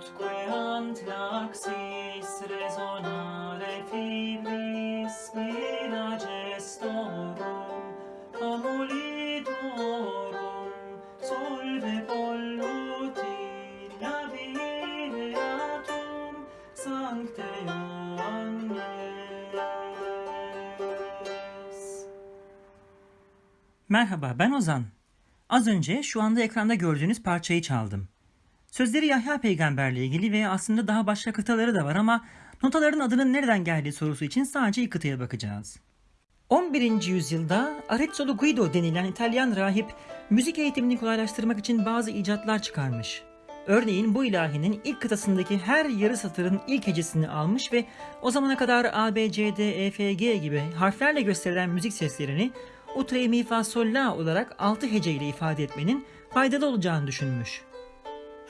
Nutque antraxis resonare filis mina gestorum amulidorum solve polluti navigatum sancte Merhaba ben Ozan. Az önce şu anda ekranda gördüğünüz parçayı çaldım. Sözleri Yahya peygamberle ilgili ve aslında daha başka kıtaları da var ama notaların adının nereden geldiği sorusu için sadece ilk kıtaya bakacağız. 11. yüzyılda Arezzo Guido denilen İtalyan rahip müzik eğitimini kolaylaştırmak için bazı icatlar çıkarmış. Örneğin bu ilahinin ilk kıtasındaki her yarı satırın ilk hecesini almış ve o zamana kadar A, B, C, D, E, F, G gibi harflerle gösterilen müzik seslerini ut, re, mi, fa, sol, la olarak 6 hece ile ifade etmenin faydalı olacağını düşünmüş.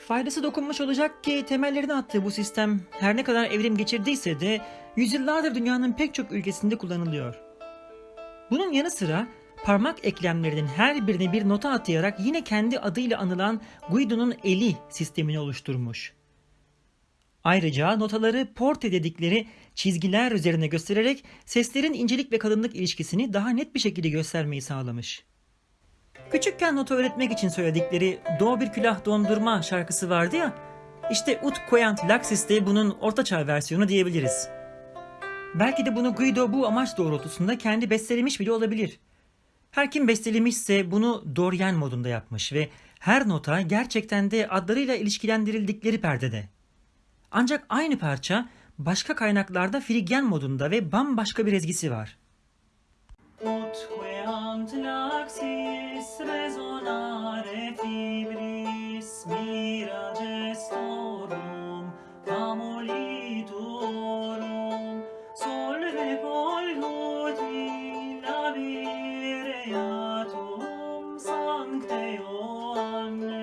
Faydası dokunmuş olacak ki temellerini attığı bu sistem her ne kadar evrim geçirdiyse de yüzyıllardır dünyanın pek çok ülkesinde kullanılıyor. Bunun yanı sıra parmak eklemlerinin her birine bir nota atayarak yine kendi adıyla anılan Guido'nun eli sistemini oluşturmuş. Ayrıca notaları porte dedikleri çizgiler üzerine göstererek seslerin incelik ve kalınlık ilişkisini daha net bir şekilde göstermeyi sağlamış. Küçükken nota öğretmek için söyledikleri Do bir külah dondurma şarkısı vardı ya, işte Ut Koyant Laxis de bunun ortaçağ versiyonu diyebiliriz. Belki de bunu Guido bu amaç doğrultusunda kendi bestelemiş bile olabilir. Her kim bestelemişse bunu Dorian modunda yapmış ve her nota gerçekten de adlarıyla ilişkilendirildikleri perdede. Ancak aynı parça başka kaynaklarda Frigyen modunda ve bambaşka bir ezgisi var. Laxis resonare fibris mira gestorum amolitorum solve polluti labireatum sancte Ioannes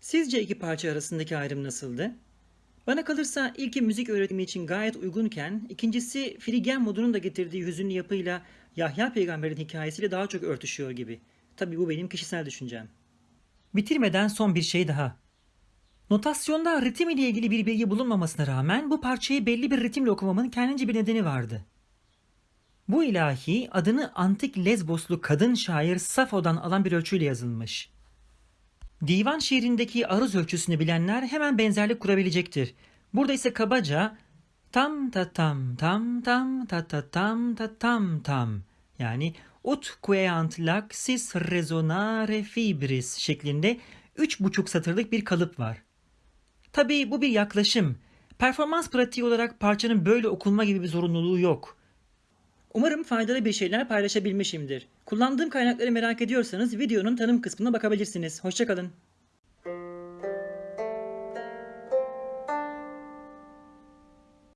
Sizce iki parça arasındaki ayrım nasıldı? Bana kalırsa ilki müzik öğretimi için gayet uygunken, ikincisi Frigyen modunun da getirdiği hüzünlü yapıyla Yahya peygamberin hikayesiyle daha çok örtüşüyor gibi. Tabi bu benim kişisel düşüncem. Bitirmeden son bir şey daha. Notasyonda ritim ile ilgili bir bilgi bulunmamasına rağmen bu parçayı belli bir ritimle okumamın kendince bir nedeni vardı. Bu ilahi adını antik Lezboslu kadın şair Safo'dan alan bir ölçüyle yazılmış. Divan şiirindeki aruz ölçüsünü bilenler hemen benzerlik kurabilecektir. Burada ise kabaca tam ta tam tam tam ta ta tam ta tam tam yani ut queant laxis resonare fibris şeklinde üç buçuk satırlık bir kalıp var. Tabii bu bir yaklaşım. Performans pratiği olarak parçanın böyle okunma gibi bir zorunluluğu yok. Umarım faydalı bir şeyler paylaşabilmişimdir. Kullandığım kaynakları merak ediyorsanız videonun tanım kısmına bakabilirsiniz. Hoşçakalın.